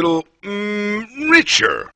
little mm, richer.